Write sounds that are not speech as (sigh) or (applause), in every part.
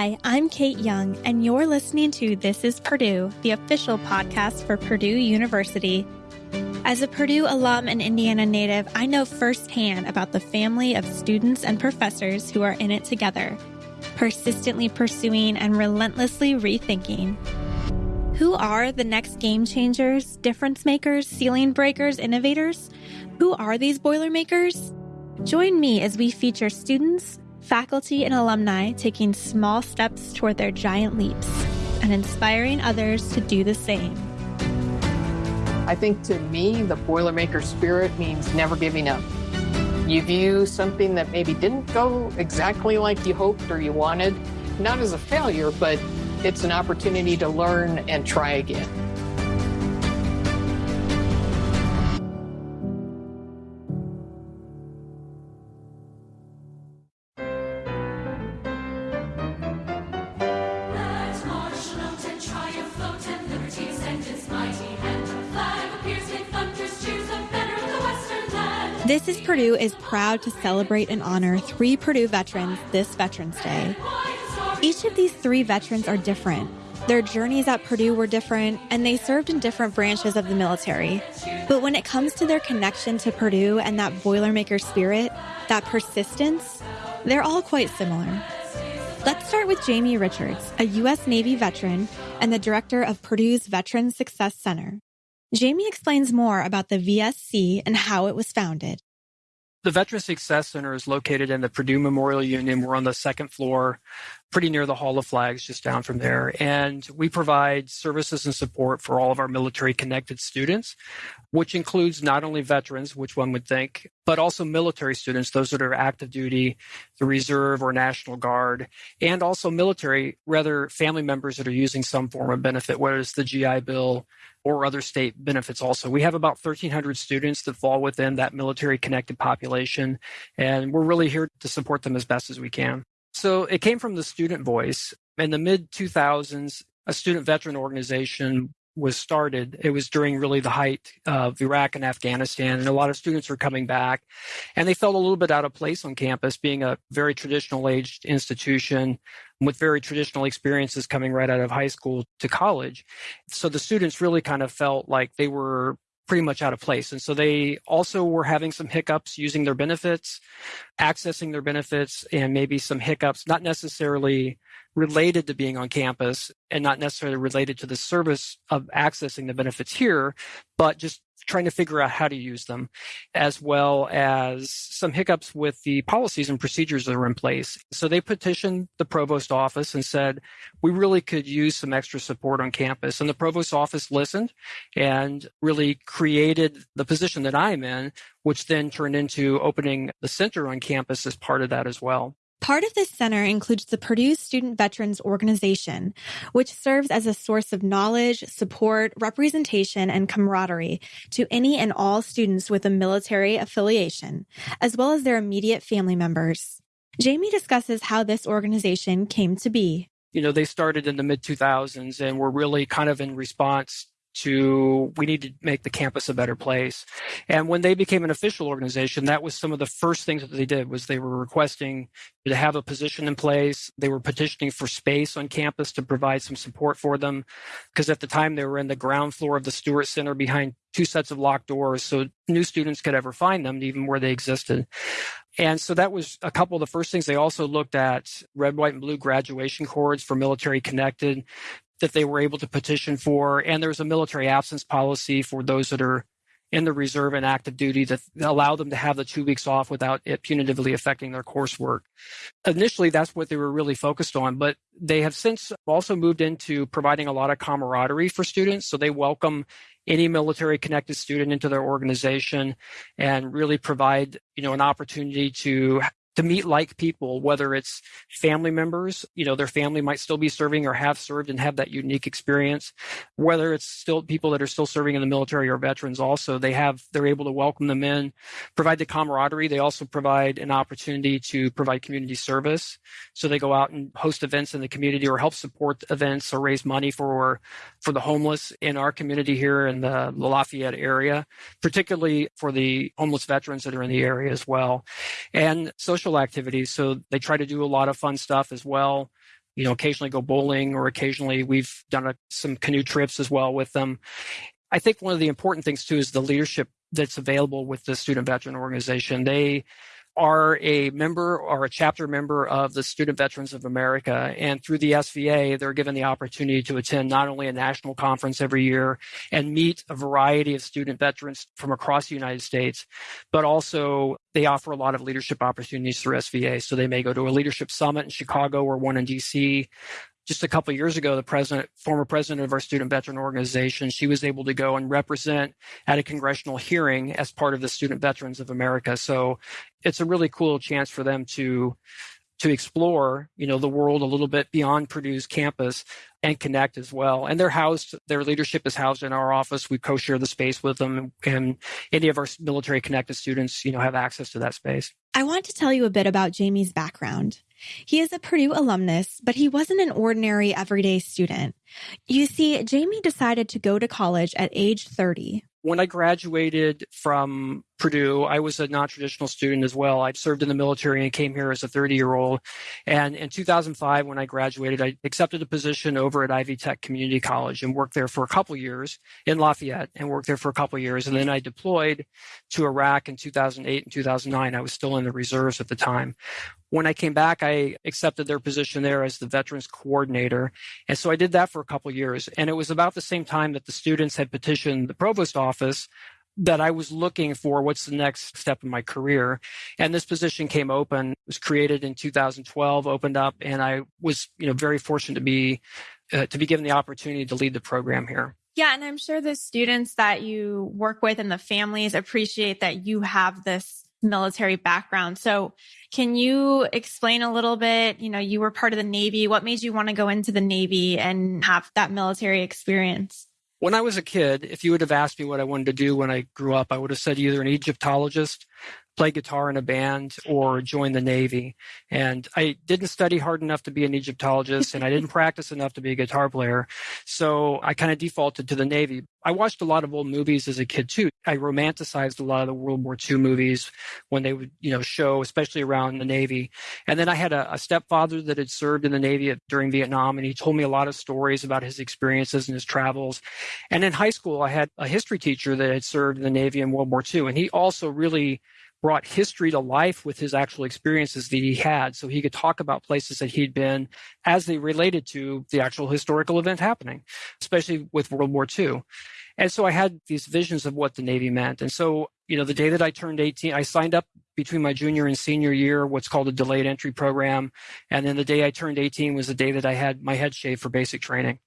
Hi, I'm Kate Young, and you're listening to This is Purdue, the official podcast for Purdue University. As a Purdue alum and Indiana native, I know firsthand about the family of students and professors who are in it together, persistently pursuing and relentlessly rethinking. Who are the next game changers, difference makers, ceiling breakers, innovators? Who are these Boilermakers? Join me as we feature students, faculty, and alumni taking small steps toward their giant leaps and inspiring others to do the same. I think to me, the Boilermaker spirit means never giving up. You view something that maybe didn't go exactly like you hoped or you wanted, not as a failure, but it's an opportunity to learn and try again. This Purdue is proud to celebrate and honor three Purdue veterans this Veterans Day. Each of these three veterans are different. Their journeys at Purdue were different, and they served in different branches of the military. But when it comes to their connection to Purdue and that Boilermaker spirit, that persistence, they're all quite similar. Let's start with Jamie Richards, a U.S. Navy veteran and the director of Purdue's Veteran Success Center. Jamie explains more about the VSC and how it was founded. The Veteran Success Center is located in the Purdue Memorial Union. We're on the second floor, pretty near the Hall of Flags, just down from there. And we provide services and support for all of our military connected students, which includes not only veterans, which one would think, but also military students, those that are active duty, the Reserve or National Guard, and also military, rather family members that are using some form of benefit, whether it's the GI Bill, or other state benefits also. We have about 1,300 students that fall within that military connected population, and we're really here to support them as best as we can. So it came from the student voice. In the mid 2000s, a student veteran organization was started. It was during really the height of Iraq and Afghanistan, and a lot of students were coming back, and they felt a little bit out of place on campus, being a very traditional aged institution with very traditional experiences coming right out of high school to college. So the students really kind of felt like they were pretty much out of place. And so they also were having some hiccups using their benefits, accessing their benefits, and maybe some hiccups, not necessarily related to being on campus and not necessarily related to the service of accessing the benefits here, but just trying to figure out how to use them, as well as some hiccups with the policies and procedures that are in place. So they petitioned the provost office and said, we really could use some extra support on campus. And the provost office listened and really created the position that I'm in, which then turned into opening the center on campus as part of that as well. Part of this center includes the Purdue Student Veterans Organization, which serves as a source of knowledge, support, representation, and camaraderie to any and all students with a military affiliation, as well as their immediate family members. Jamie discusses how this organization came to be. You know, they started in the mid 2000s and were really kind of in response to we need to make the campus a better place. And when they became an official organization that was some of the first things that they did was they were requesting to have a position in place. They were petitioning for space on campus to provide some support for them because at the time they were in the ground floor of the stewart center behind two sets of locked doors so new students could ever find them even where they existed. And so that was a couple of the first things. They also looked at red, white, and blue graduation cords for military connected that they were able to petition for. And there's a military absence policy for those that are in the reserve and active duty that allow them to have the two weeks off without it punitively affecting their coursework. Initially, that's what they were really focused on, but they have since also moved into providing a lot of camaraderie for students. So they welcome any military connected student into their organization and really provide, you know, an opportunity to to meet like people, whether it's family members, you know, their family might still be serving or have served and have that unique experience, whether it's still people that are still serving in the military or veterans also, they have, they're able to welcome them in, provide the camaraderie. They also provide an opportunity to provide community service. So they go out and host events in the community or help support events or raise money for, for the homeless in our community here in the Lafayette area, particularly for the homeless veterans that are in the area as well. And social social activities. So they try to do a lot of fun stuff as well. you know, occasionally go bowling or occasionally we've done a, some canoe trips as well with them. I think one of the important things too is the leadership that's available with the student veteran organization. They are a member or a chapter member of the Student Veterans of America. And through the SVA, they're given the opportunity to attend not only a national conference every year and meet a variety of student veterans from across the United States, but also they offer a lot of leadership opportunities through SVA. So they may go to a leadership summit in Chicago or one in DC just a couple years ago, the president, former president of our student veteran organization, she was able to go and represent at a congressional hearing as part of the Student Veterans of America. So it's a really cool chance for them to to explore, you know, the world a little bit beyond Purdue's campus and connect as well. And they're housed, their leadership is housed in our office. We co-share the space with them and any of our military connected students, you know, have access to that space. I want to tell you a bit about Jamie's background. He is a Purdue alumnus, but he wasn't an ordinary everyday student. You see, Jamie decided to go to college at age 30. When I graduated from Purdue, I was a non-traditional student as well. I served in the military and came here as a 30-year-old. And in 2005, when I graduated, I accepted a position over at Ivy Tech Community College and worked there for a couple years in Lafayette and worked there for a couple years. And then I deployed to Iraq in 2008 and 2009. I was still in the reserves at the time. When I came back, I accepted their position there as the veterans coordinator. And so I did that for a couple years. And it was about the same time that the students had petitioned the provost office that I was looking for what's the next step in my career. And this position came open, was created in 2012, opened up, and I was, you know, very fortunate to be uh, to be given the opportunity to lead the program here. Yeah, and I'm sure the students that you work with and the families appreciate that you have this military background. So can you explain a little bit, you know, you were part of the Navy. What made you want to go into the Navy and have that military experience? When I was a kid, if you would have asked me what I wanted to do when I grew up, I would have said either an Egyptologist play guitar in a band or join the Navy. And I didn't study hard enough to be an Egyptologist and I didn't (laughs) practice enough to be a guitar player. So I kind of defaulted to the Navy. I watched a lot of old movies as a kid too. I romanticized a lot of the World War II movies when they would, you know, show, especially around the Navy. And then I had a, a stepfather that had served in the Navy during Vietnam, and he told me a lot of stories about his experiences and his travels. And in high school, I had a history teacher that had served in the Navy in World War II, and he also really brought history to life with his actual experiences that he had so he could talk about places that he'd been as they related to the actual historical event happening, especially with World War II. And so I had these visions of what the Navy meant. And so, you know, the day that I turned 18, I signed up between my junior and senior year, what's called a delayed entry program. And then the day I turned 18 was the day that I had my head shaved for basic training.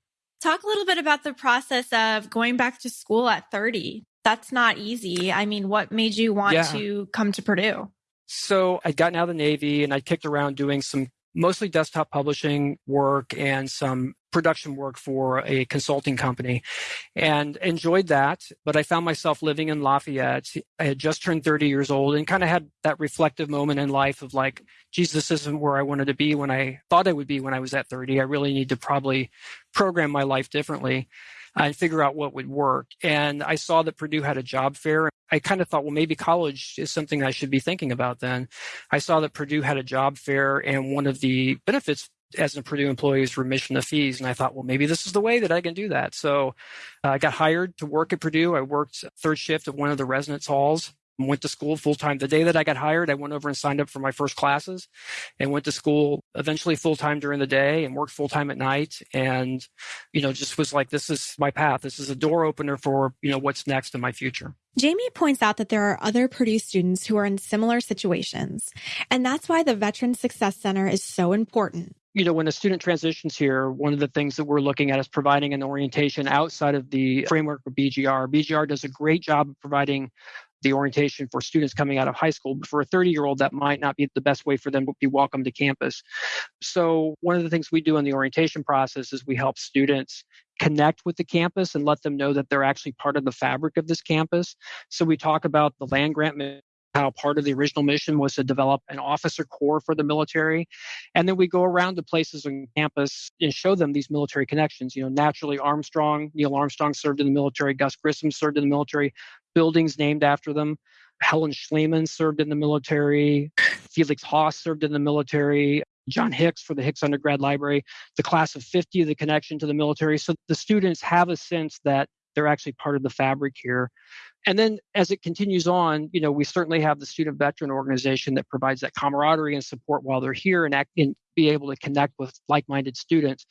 Talk a little bit about the process of going back to school at 30 that's not easy. I mean, what made you want yeah. to come to Purdue? So I'd gotten out of the Navy and I kicked around doing some mostly desktop publishing work and some production work for a consulting company and enjoyed that. But I found myself living in Lafayette. I had just turned 30 years old and kind of had that reflective moment in life of like, geez, this isn't where I wanted to be when I thought I would be when I was at 30. I really need to probably program my life differently and figure out what would work. And I saw that Purdue had a job fair. I kind of thought, well, maybe college is something I should be thinking about then. I saw that Purdue had a job fair and one of the benefits as a Purdue employee is remission of fees. And I thought, well, maybe this is the way that I can do that. So uh, I got hired to work at Purdue. I worked third shift at one of the residence halls went to school full time. The day that I got hired, I went over and signed up for my first classes and went to school eventually full time during the day and worked full time at night. And, you know, just was like, this is my path. This is a door opener for, you know, what's next in my future. Jamie points out that there are other Purdue students who are in similar situations. And that's why the Veteran Success Center is so important you know, when a student transitions here, one of the things that we're looking at is providing an orientation outside of the framework of BGR. BGR does a great job of providing the orientation for students coming out of high school. But for a 30 year old, that might not be the best way for them to be welcome to campus. So, one of the things we do in the orientation process is we help students connect with the campus and let them know that they're actually part of the fabric of this campus. So, we talk about the land grant how part of the original mission was to develop an officer corps for the military. And then we go around to places on campus and show them these military connections. You know, naturally, Armstrong, Neil Armstrong served in the military, Gus Grissom served in the military, buildings named after them. Helen Schleman served in the military. Felix Haas served in the military. John Hicks for the Hicks Undergrad Library, the class of 50, the connection to the military. So the students have a sense that they're actually part of the fabric here. And then as it continues on, you know, we certainly have the student veteran organization that provides that camaraderie and support while they're here and, act, and be able to connect with like-minded students.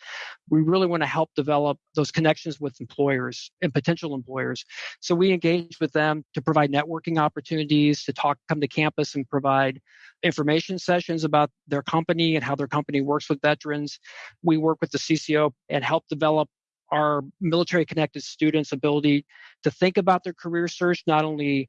We really want to help develop those connections with employers and potential employers. So we engage with them to provide networking opportunities, to talk, come to campus and provide information sessions about their company and how their company works with veterans. We work with the CCO and help develop our military connected students' ability to think about their career search, not only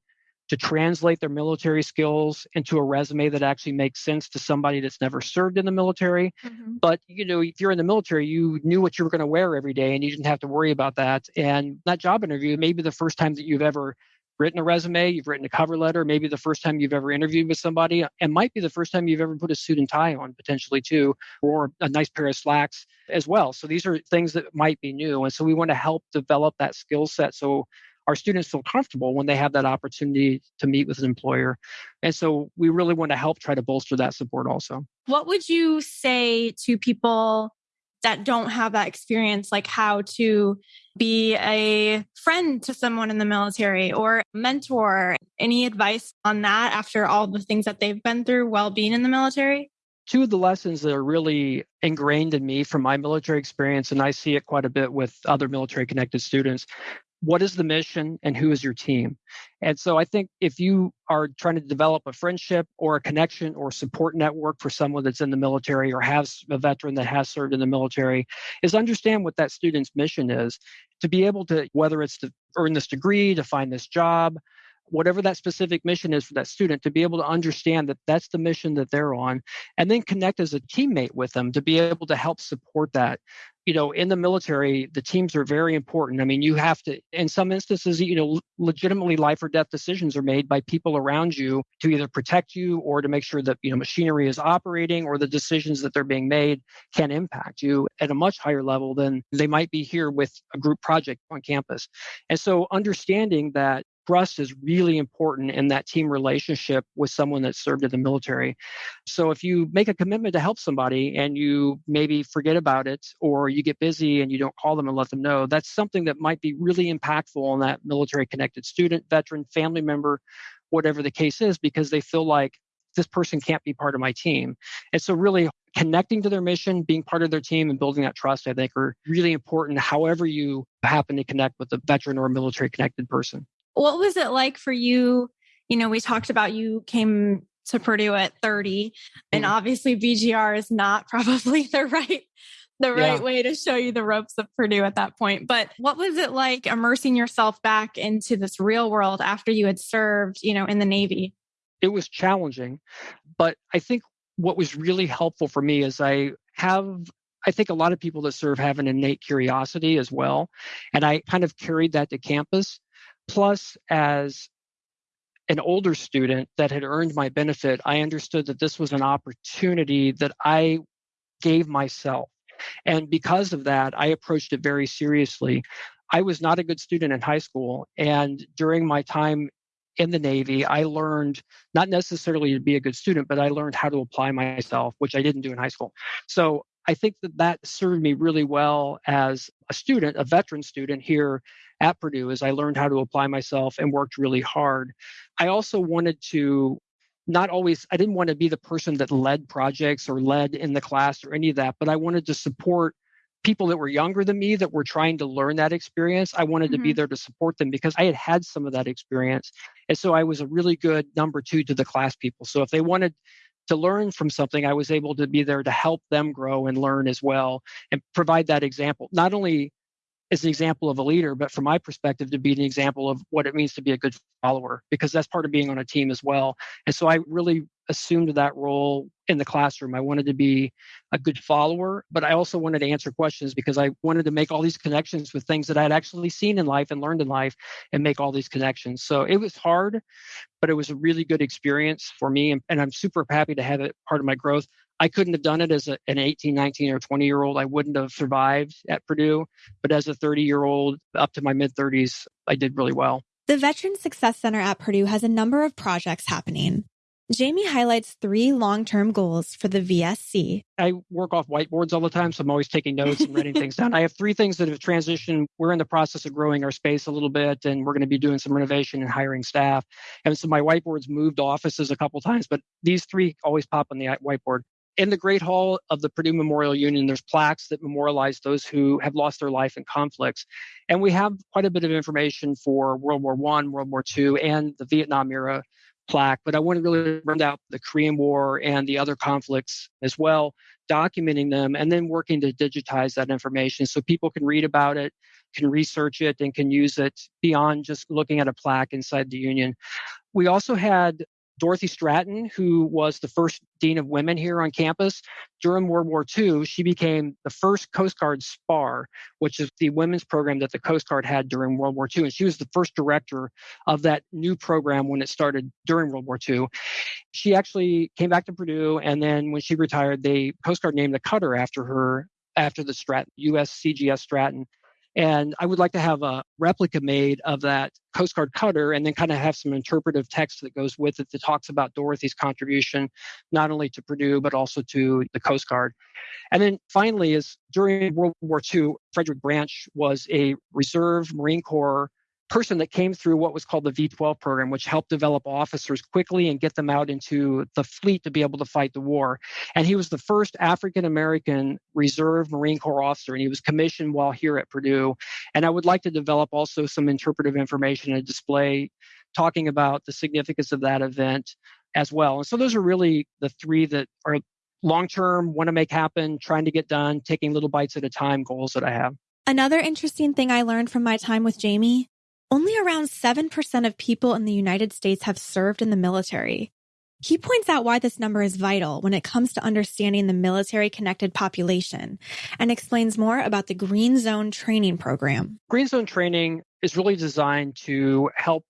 to translate their military skills into a resume that actually makes sense to somebody that's never served in the military. Mm-hmm. But, you know, if you're in the military, you knew what you were going to wear every day and you didn't have to worry about that. And that job interview may be the first time that you've ever written a resume, you've written a cover letter, maybe the first time you've ever interviewed with somebody, and might be the first time you've ever put a suit and tie on potentially too, or a nice pair of slacks as well. So these are things that might be new. And so we want to help develop that skill set so our students feel comfortable when they have that opportunity to meet with an employer. And so we really want to help try to bolster that support also. What would you say to people that don't have that experience, like how to be a friend to someone in the military or mentor. Any advice on that after all the things that they've been through while being in the military? Two of the lessons that are really ingrained in me from my military experience, and I see it quite a bit with other military connected students, what is the mission and who is your team? And so I think if you are trying to develop a friendship or a connection or support network for someone that's in the military or has a veteran that has served in the military, is understand what that student's mission is to be able to, whether it's to earn this degree, to find this job, whatever that specific mission is for that student to be able to understand that that's the mission that they're on and then connect as a teammate with them to be able to help support that. You know in the military the teams are very important. I mean you have to in some instances you know legitimately life or death decisions are made by people around you to either protect you or to make sure that you know machinery is operating or the decisions that they're being made can impact you at a much higher level than they might be here with a group project on campus. And so understanding that trust is really important in that team relationship with someone that served in the military. So if you make a commitment to help somebody and you maybe forget about it or you get busy and you don't call them and let them know, that's something that might be really impactful on that military connected student, veteran, family member, whatever the case is, because they feel like this person can't be part of my team. And so really connecting to their mission, being part of their team and building that trust, I think are really important however you happen to connect with a veteran or a military connected person. What was it like for you? You know, we talked about you came to Purdue at 30, and mm-hmm. obviously BGR is not (laughs) probably the right the right yeah. way to show you the ropes of Purdue at that point. But what was it like immersing yourself back into this real world after you had served, you know, in the Navy? It was challenging, but I think what was really helpful for me is I have I think a lot of people that serve have an innate curiosity as well. And I kind of carried that to campus. Plus, as an older student that had earned my benefit, I understood that this was an opportunity that I gave myself. And because of that, I approached it very seriously. I was not a good student in high school. And during my time in the Navy, I learned not necessarily to be a good student, but I learned how to apply myself, which I didn't do in high school. So I think that that served me really well as a student, a veteran student here at Purdue, is I learned how to apply myself and worked really hard. I also wanted to not always, I didn't want to be the person that led projects or led in the class or any of that, but I wanted to support people that were younger than me that were trying to learn that experience. I wanted mm-hmm. to be mm-hmm. there to support them because I had had some of that experience. And so I was a really good number two to the class people. So if they wanted to learn from something, I was able to be there to help them grow and learn as well and provide that example, not only as an example of a leader, but from my perspective, to be an example of what it means to be a good follower, because that's part of being on a team as well. And so I really assumed that role in the classroom. I wanted to be a good follower, but I also wanted to answer questions because I wanted to make all these connections with things that I had actually seen in life and learned in life and make all these connections. So it was hard, but it was a really good experience for me. And, and I'm super happy to have it part of my growth. I couldn't have done it as a, an 18, 19, or 20 year old. I wouldn't have survived at Purdue. But as a 30 year old up to my mid 30s, I did really well. The Veteran Success Center at Purdue has a number of projects happening. Jamie highlights three long term goals for the VSC. I work off whiteboards all the time, so I'm always taking notes and writing things down. I have three things that have transitioned. We're in the process of growing our space a little bit, and we're going to be doing some renovation and hiring staff. And so my whiteboards moved offices a couple times, but these three always pop on the whiteboard. In the Great Hall of the Purdue Memorial Union, there's plaques that memorialize those who have lost their life in conflicts. And we have quite a bit of information for World War One, World War Two, and the Vietnam era plaque, but I want to really round out the Korean War and the other conflicts as well, documenting them and then working to digitize that information so people can read about it, can research it, and can use it beyond just looking at a plaque inside the Union. We also had Dorothy Stratton, who was the first dean of women here on campus during World War II, she became the first Coast Guard SPAR, which is the women's program that the Coast Guard had during World War II. And she was the first director of that new program when it started during World War II. She actually came back to Purdue, and then when she retired, the Coast Guard named a cutter after her, after the Stratton, USCGS Stratton. And I would like to have a replica made of that Coast Guard cutter and then kind of have some interpretive text that goes with it that talks about Dorothy's contribution, not only to Purdue, but also to the Coast Guard. And then finally, is during World War II, Frederick Branch was a reserve Marine Corps person that came through what was called the V12 program, which helped develop officers quickly and get them out into the fleet to be able to fight the war. And he was the first African American Reserve Marine Corps officer, and he was commissioned while here at Purdue. And I would like to develop also some interpretive information and display talking about the significance of that event as well. And so those are really the three that are long term, want to make happen, trying to get done, taking little bites at a time goals that I have. Another interesting thing I learned from my time with Jamie only around 7% of people in the United States have served in the military. He points out why this number is vital when it comes to understanding the military connected population and explains more about the Green Zone training program. Green Zone training is really designed to help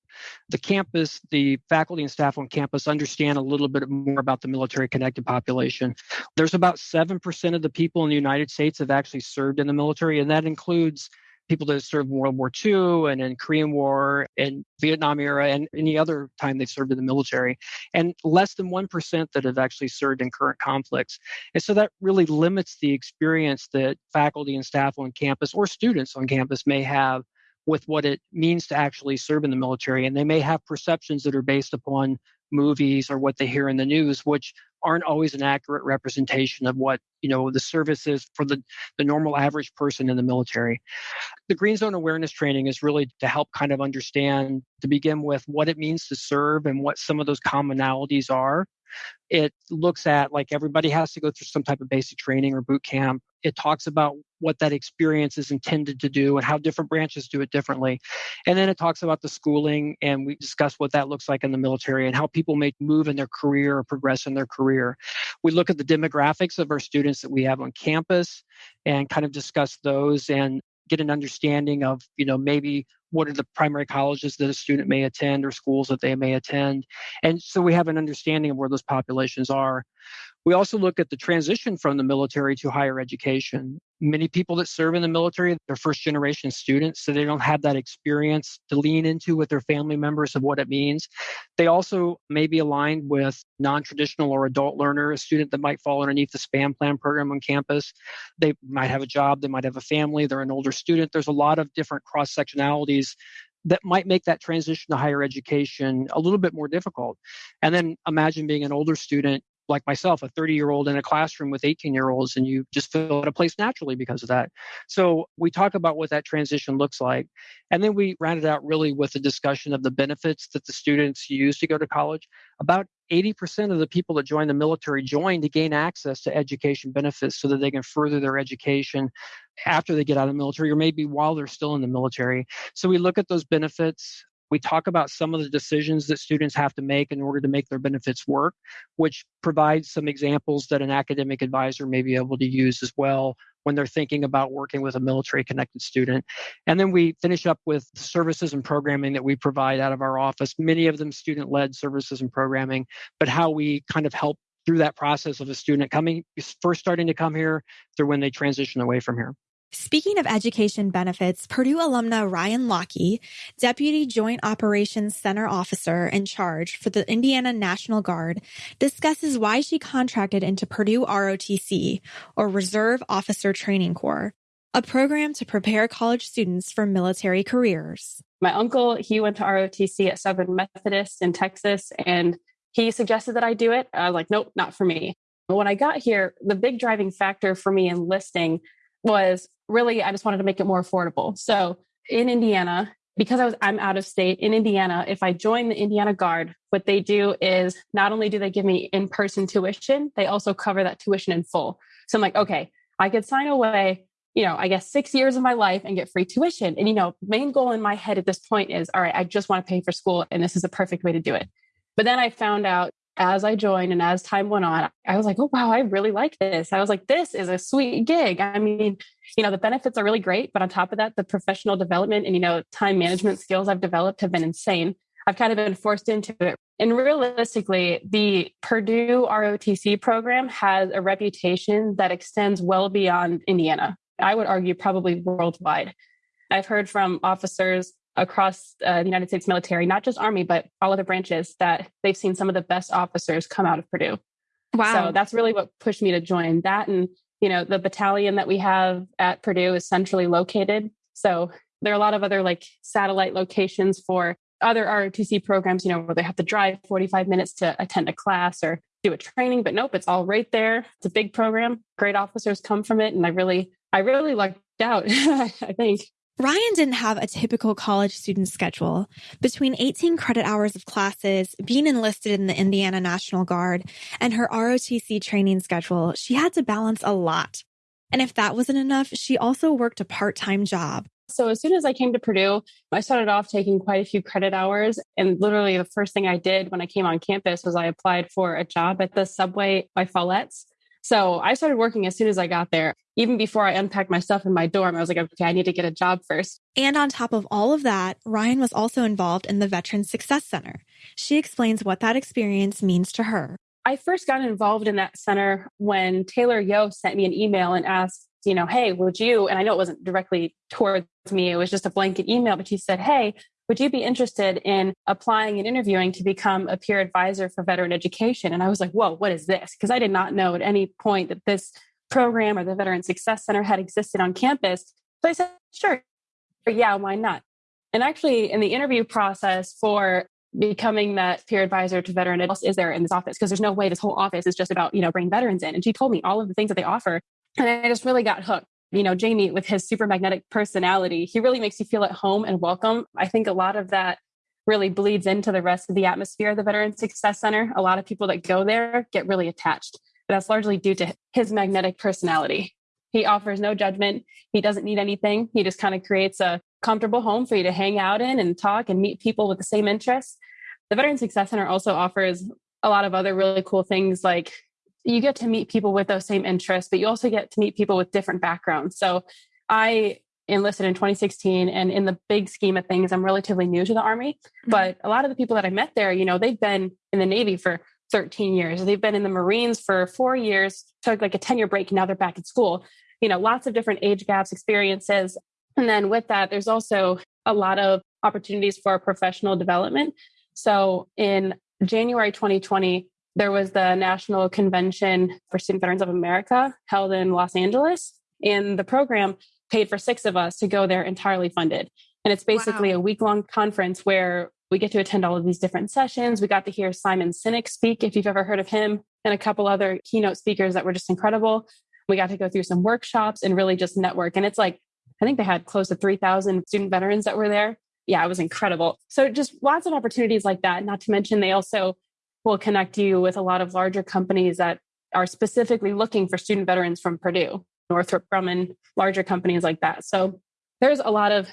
the campus, the faculty and staff on campus understand a little bit more about the military connected population. There's about 7% of the people in the United States have actually served in the military, and that includes people that served in World War II and in Korean War and Vietnam era and any other time they've served in the military, and less than 1% that have actually served in current conflicts. And so that really limits the experience that faculty and staff on campus or students on campus may have with what it means to actually serve in the military. And they may have perceptions that are based upon movies or what they hear in the news, which aren't always an accurate representation of what you know the service is for the, the normal average person in the military the green zone awareness training is really to help kind of understand to begin with what it means to serve and what some of those commonalities are it looks at like everybody has to go through some type of basic training or boot camp. It talks about what that experience is intended to do and how different branches do it differently. And then it talks about the schooling and we discuss what that looks like in the military and how people may move in their career or progress in their career. We look at the demographics of our students that we have on campus and kind of discuss those and get an understanding of, you know, maybe what are the primary colleges that a student may attend or schools that they may attend. And so we have an understanding of where those populations are. We also look at the transition from the military to higher education. Many people that serve in the military, they're first generation students, so they don't have that experience to lean into with their family members of what it means. They also may be aligned with non traditional or adult learner, a student that might fall underneath the SPAN plan program on campus. They might have a job, they might have a family, they're an older student. There's a lot of different cross sectionalities that might make that transition to higher education a little bit more difficult. And then imagine being an older student like myself, a 30 year old in a classroom with 18 year olds, and you just fill out a place naturally because of that. So we talk about what that transition looks like. And then we round it out really with a discussion of the benefits that the students use to go to college. About 80% of the people that join the military join to gain access to education benefits so that they can further their education after they get out of the military or maybe while they're still in the military. So we look at those benefits. We talk about some of the decisions that students have to make in order to make their benefits work, which provides some examples that an academic advisor may be able to use as well when they're thinking about working with a military connected student. And then we finish up with services and programming that we provide out of our office, many of them student led services and programming, but how we kind of help through that process of a student coming first starting to come here through when they transition away from here. Speaking of education benefits, Purdue alumna Ryan Lochte, Deputy Joint Operations Center Officer in charge for the Indiana National Guard, discusses why she contracted into Purdue ROTC, or Reserve Officer Training Corps, a program to prepare college students for military careers. My uncle, he went to ROTC at Southern Methodist in Texas, and he suggested that I do it. I was like, nope, not for me. But when I got here, the big driving factor for me enlisting was really I just wanted to make it more affordable. So in Indiana, because I was I'm out of state in Indiana, if I join the Indiana Guard, what they do is not only do they give me in-person tuition, they also cover that tuition in full. So I'm like, okay, I could sign away, you know, I guess 6 years of my life and get free tuition. And you know, main goal in my head at this point is, all right, I just want to pay for school and this is a perfect way to do it. But then I found out as I joined and as time went on, I was like, oh, wow, I really like this. I was like, this is a sweet gig. I mean, you know, the benefits are really great. But on top of that, the professional development and, you know, time management skills I've developed have been insane. I've kind of been forced into it. And realistically, the Purdue ROTC program has a reputation that extends well beyond Indiana. I would argue probably worldwide. I've heard from officers across uh, the United States military, not just Army, but all other branches, that they've seen some of the best officers come out of Purdue. Wow. So that's really what pushed me to join that. And, you know, the battalion that we have at Purdue is centrally located. So there are a lot of other like satellite locations for other ROTC programs, you know, where they have to drive 45 minutes to attend a class or do a training, but nope, it's all right there. It's a big program. Great officers come from it. And I really, I really lucked out, (laughs) I think. Ryan didn't have a typical college student schedule. Between 18 credit hours of classes, being enlisted in the Indiana National Guard, and her ROTC training schedule, she had to balance a lot. And if that wasn't enough, she also worked a part time job. So as soon as I came to Purdue, I started off taking quite a few credit hours. And literally the first thing I did when I came on campus was I applied for a job at the subway by Follett's. So I started working as soon as I got there. Even before I unpacked my stuff in my dorm, I was like, okay, I need to get a job first. And on top of all of that, Ryan was also involved in the Veterans Success Center. She explains what that experience means to her. I first got involved in that center when Taylor Yo sent me an email and asked, you know, hey, would you? And I know it wasn't directly towards me, it was just a blanket email, but she said, hey, would you be interested in applying and interviewing to become a peer advisor for veteran education? And I was like, whoa, what is this? Because I did not know at any point that this program or the Veteran Success Center had existed on campus. So I said, sure, yeah, why not? And actually, in the interview process for becoming that peer advisor to veteran ed, is there in this office? Because there's no way this whole office is just about, you know, bringing veterans in. And she told me all of the things that they offer. And I just really got hooked you know, Jamie with his super magnetic personality, he really makes you feel at home and welcome. I think a lot of that really bleeds into the rest of the atmosphere of the Veteran Success Center. A lot of people that go there get really attached, but that's largely due to his magnetic personality. He offers no judgment. He doesn't need anything. He just kind of creates a comfortable home for you to hang out in and talk and meet people with the same interests. The Veteran Success Center also offers a lot of other really cool things like you get to meet people with those same interests, but you also get to meet people with different backgrounds. So I enlisted in 2016 and in the big scheme of things i'm relatively new to the army mm-hmm. but a lot of the people that i met there you know they've been in the navy for 13 years they've been in the marines for four years took like a 10 year break and now they're back at school you know lots of different age gaps experiences and then with that there's also a lot of opportunities for professional development so in january 2020 there was the National Convention for Student Veterans of America held in Los Angeles. And the program paid for six of us to go there entirely funded. And it's basically wow. a week long conference where we get to attend all of these different sessions. We got to hear Simon Sinek speak, if you've ever heard of him, and a couple other keynote speakers that were just incredible. We got to go through some workshops and really just network. And it's like, I think they had close to 3,000 student veterans that were there. Yeah, it was incredible. So just lots of opportunities like that. Not to mention, they also will connect you with a lot of larger companies that are specifically looking for student veterans from Purdue, Northrop Grumman, larger companies like that. So there's a lot of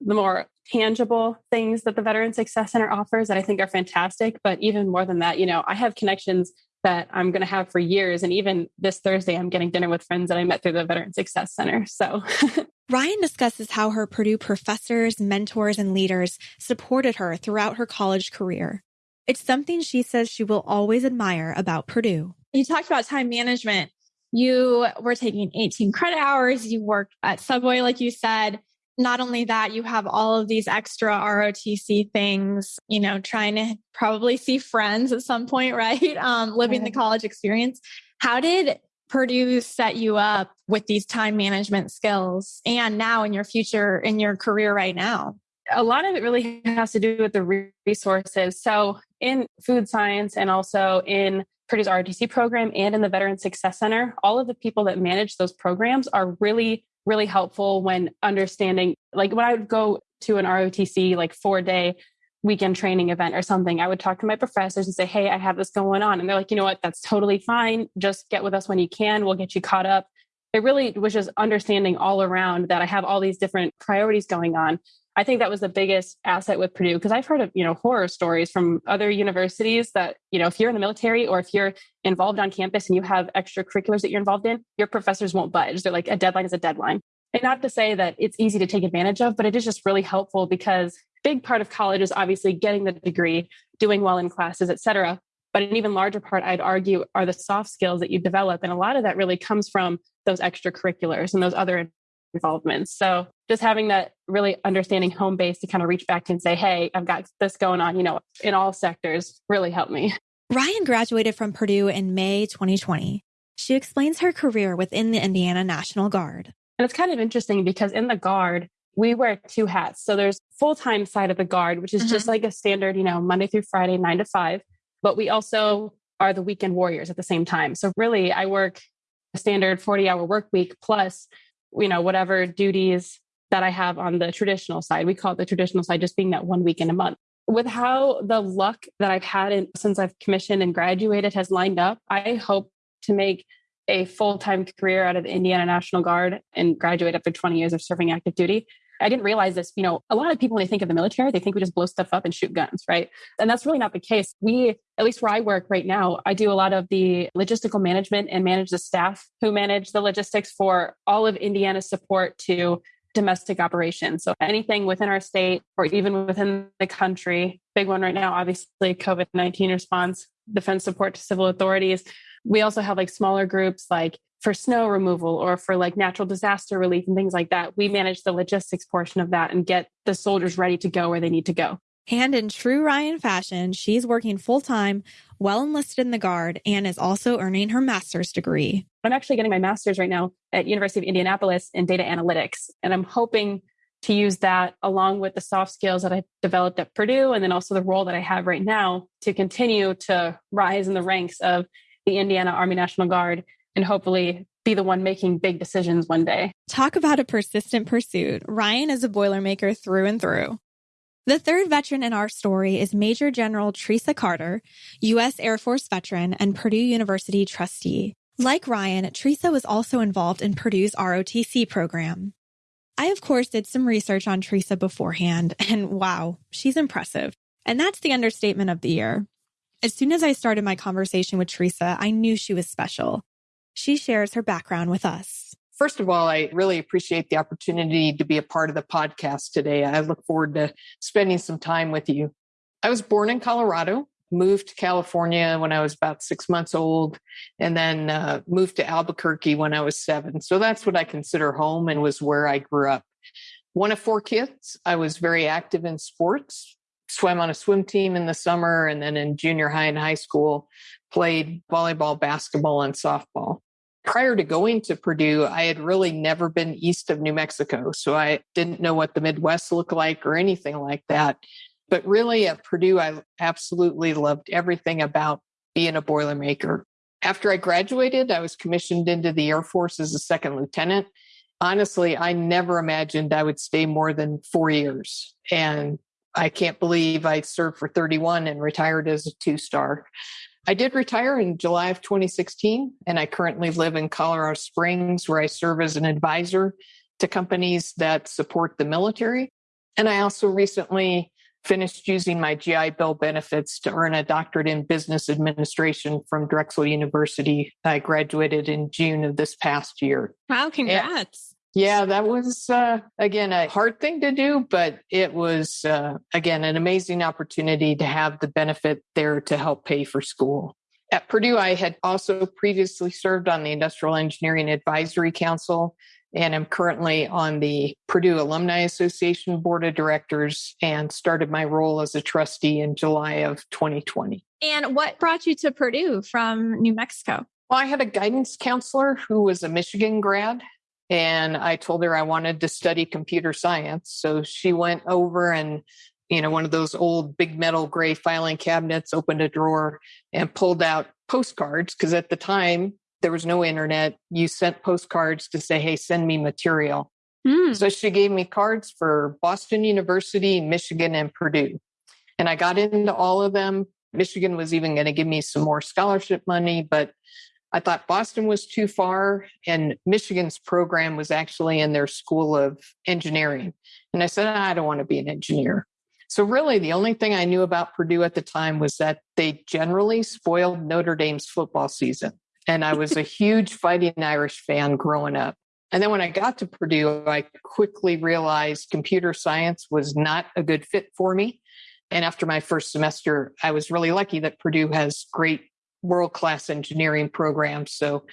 the more tangible things that the Veteran Success Center offers that I think are fantastic. But even more than that, you know, I have connections that I'm going to have for years. And even this Thursday, I'm getting dinner with friends that I met through the Veteran Success Center. So (laughs) Ryan discusses how her Purdue professors, mentors, and leaders supported her throughout her college career. It's something she says she will always admire about Purdue. You talked about time management. You were taking 18 credit hours. You worked at Subway, like you said. Not only that, you have all of these extra ROTC things, you know, trying to probably see friends at some point, (laughs) right? Um, living the college experience. How did Purdue set you up with these time management skills and now in your future, in your career right now? A lot of it really has to do with the resources. So, in food science and also in Purdue's ROTC program and in the Veteran Success Center, all of the people that manage those programs are really, really helpful when understanding. Like when I would go to an ROTC, like four day weekend training event or something, I would talk to my professors and say, Hey, I have this going on. And they're like, you know what? That's totally fine. Just get with us when you can. We'll get you caught up. It really was just understanding all around that I have all these different priorities going on. I think that was the biggest asset with Purdue because I've heard of, you know, horror stories from other universities that, you know, if you're in the military or if you're involved on campus and you have extracurriculars that you're involved in, your professors won't budge. They're like, a deadline is a deadline. And not to say that it's easy to take advantage of, but it is just really helpful because big part of college is obviously getting the degree, doing well in classes, et cetera. But an even larger part, I'd argue, are the soft skills that you develop. And a lot of that really comes from those extracurriculars and those other involvements. So just having that really understanding home base to kind of reach back and say, hey, I've got this going on, you know, in all sectors really helped me. (laughs) Ryan graduated from Purdue in May 2020. She explains her career within the Indiana National Guard. And it's kind of interesting because in the Guard, we wear two hats. So there's full-time side of the guard, which is mm-hmm. just like a standard, you know, Monday through Friday, nine to five. But we also are the weekend warriors at the same time. So really I work a standard 40 hour work week plus, you know, whatever duties that I have on the traditional side. We call it the traditional side, just being that one week in a month. With how the luck that I've had in, since I've commissioned and graduated has lined up, I hope to make a full time career out of the Indiana National Guard and graduate after 20 years of serving active duty. I didn't realize this. You know, a lot of people, when they think of the military, they think we just blow stuff up and shoot guns, right? And that's really not the case. We, at least where I work right now, I do a lot of the logistical management and manage the staff who manage the logistics for all of Indiana's support to domestic operations. So anything within our state or even within the country, big one right now, obviously COVID 19 response, defense support to civil authorities. We also have like smaller groups like for snow removal or for like natural disaster relief and things like that. We manage the logistics portion of that and get the soldiers ready to go where they need to go. And in true Ryan fashion, she's working full time, well enlisted in the Guard, and is also earning her master's degree. I'm actually getting my master's right now at University of Indianapolis in data analytics, and I'm hoping to use that along with the soft skills that I've developed at Purdue, and then also the role that I have right now to continue to rise in the ranks of the Indiana Army National Guard and hopefully be the one making big decisions one day. Talk about a persistent pursuit. Ryan is a Boilermaker through and through. The third veteran in our story is Major General Teresa Carter, U.S. Air Force veteran and Purdue University trustee. Like Ryan, Teresa was also involved in Purdue's ROTC program. I, of course, did some research on Teresa beforehand, (laughs) and wow, she's impressive. And that's the understatement of the year. As soon as I started my conversation with Teresa, I knew she was special. She shares her background with us. First of all, I really appreciate the opportunity to be a part of the podcast today. I look forward to spending some time with you. I was born in Colorado, moved to California when I was about six months old, and then uh, moved to Albuquerque when I was seven. So that's what I consider home and was where I grew up. One of four kids. I was very active in sports, swam on a swim team in the summer, and then in junior high and high school, played volleyball, basketball, and softball prior to going to Purdue, I had really never been east of New Mexico. So I didn't know what the Midwest looked like or anything like that. But really at Purdue, I absolutely loved everything about being a Boilermaker. After I graduated, I was commissioned into the Air Force as a second lieutenant. Honestly, I never imagined I would stay more than four years. And I can't believe I served for 31 and retired as a two star. I did retire in July of 2016, and I currently live in Colorado Springs, where I serve as an advisor to companies that support the military. And I also recently finished using my GI Bill benefits to earn a doctorate in business administration from Drexel University. I graduated in June of this past year. Wow, congrats. Yeah, that was uh, again a hard thing to do, but it was uh, again an amazing opportunity to have the benefit there to help pay for school. At Purdue, I had also previously served on the Industrial Engineering Advisory Council and am currently on the Purdue Alumni Association Board of Directors and started my role as a trustee in July of 2020. And what brought you to Purdue from New Mexico? Well, I had a guidance counselor who was a Michigan grad, and I told her I wanted to study computer science. So she went over and you know, one of those old big metal gray filing cabinets, opened a drawer and pulled out postcards. Because at the time, there was no internet. You sent postcards to say, hey, send me material. Mm. So she gave me cards for Boston University, Michigan, and Purdue. And I got into all of them. Michigan was even going to give me some more scholarship money, but I thought Boston was too far. And Michigan's program was actually in their School of Engineering. And I said, I don't want to be an engineer. So, really, the only thing I knew about Purdue at the time was that they generally spoiled Notre Dame's football season. And I was a (laughs) huge Fighting Irish fan growing up. And then when I got to Purdue, I quickly realized computer science was not a good fit for me. And after my first semester, I was really lucky that Purdue has great world class engineering programs. So,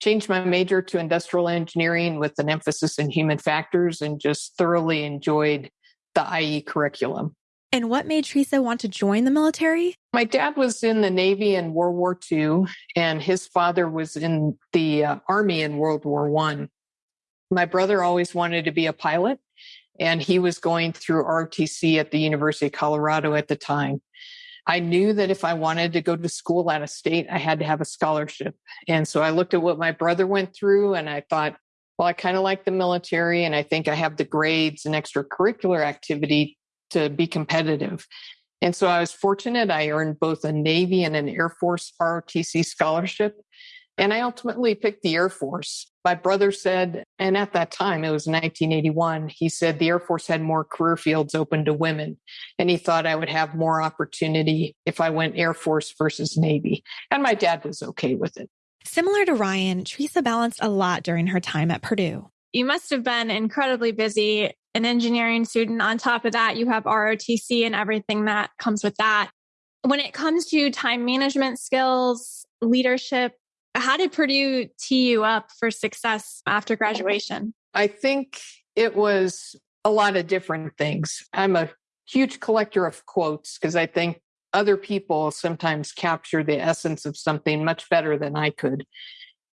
changed my major to industrial engineering with an emphasis in human factors and just thoroughly enjoyed the IE curriculum. And what made Teresa want to join the military? My dad was in the Navy in World War II, and his father was in the uh, Army in World War One. My brother always wanted to be a pilot, and he was going through ROTC at the University of Colorado at the time. I knew that if I wanted to go to school out of state, I had to have a scholarship. And so I looked at what my brother went through and I thought, well, I kind of like the military and I think I have the grades and extracurricular activity to be competitive. And so I was fortunate. I earned both a Navy and an Air Force ROTC scholarship. And I ultimately picked the Air Force. My brother said, and at that time, it was 1981, he said the Air Force had more career fields open to women. And he thought I would have more opportunity if I went Air Force versus Navy. And my dad was okay with it. Similar to Ryan, Teresa balanced a lot during her time at Purdue. You must have been incredibly busy, an engineering student. On top of that, you have ROTC and everything that comes with that. When it comes to time management skills, leadership, how did Purdue tee you up for success after graduation? I think it was a lot of different things. I'm a huge collector of quotes because I think other people sometimes capture the essence of something much better than I could.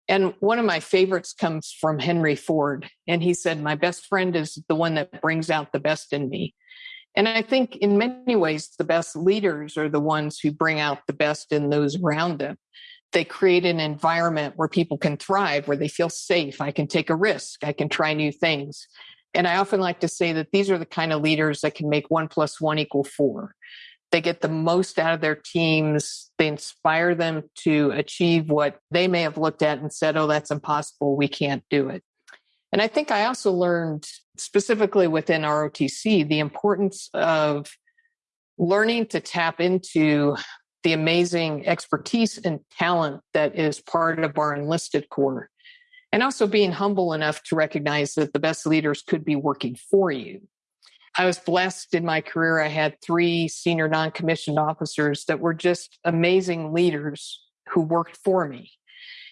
And one of my favorites comes from Henry Ford. And he said, My best friend is the one that brings out the best in me. And I think in many ways, the best leaders are the ones who bring out the best in those around them. They create an environment where people can thrive, where they feel safe. I can take a risk. I can try new things. And I often like to say that these are the kind of leaders that can make one plus one equal four they get the most out of their teams. They inspire them to achieve what they may have looked at and said, oh, that's impossible. We can't do it. And I think I also learned specifically within ROTC the importance of learning to tap into the amazing expertise and talent that is part of our enlisted corps. And also being humble enough to recognize that the best leaders could be working for you I was blessed in my career. I had three senior non commissioned officers that were just amazing leaders who worked for me.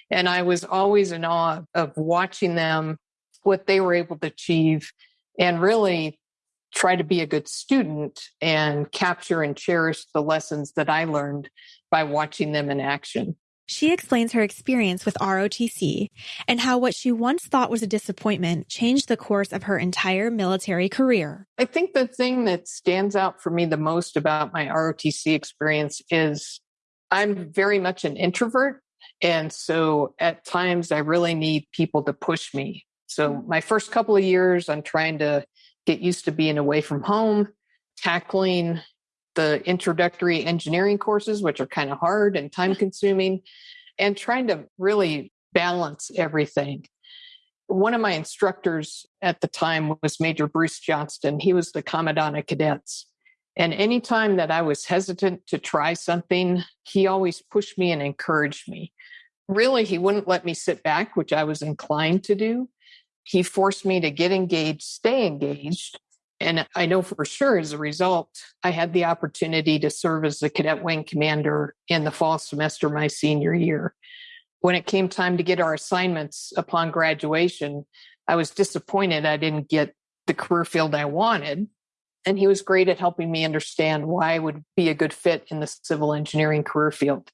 And I was always in awe of watching them, what they were able to achieve, and really try to be a good student and capture and cherish the lessons that I learned by watching them in action. She explains her experience with ROTC and how what she once thought was a disappointment changed the course of her entire military career. I think the thing that stands out for me the most about my ROTC experience is I'm very much an introvert. And so at times I really need people to push me. So mm. my first couple of years, I'm trying to get used to being away from home, tackling the introductory engineering courses, which are kind of hard and time consuming, and trying to really balance everything. One of my instructors at the time was Major Bruce Johnston. He was the Commandant of Cadets. And anytime that I was hesitant to try something, he always pushed me and encouraged me. Really, he wouldn't let me sit back, which I was inclined to do. He forced me to get engaged, stay engaged, And I know for sure as a result, I had the opportunity to serve as the cadet wing commander in the fall semester my senior year. When it came time to get our assignments upon graduation, I was disappointed I didn't get the career field I wanted. And he was great at helping me understand why I would be a good fit in the civil engineering career field.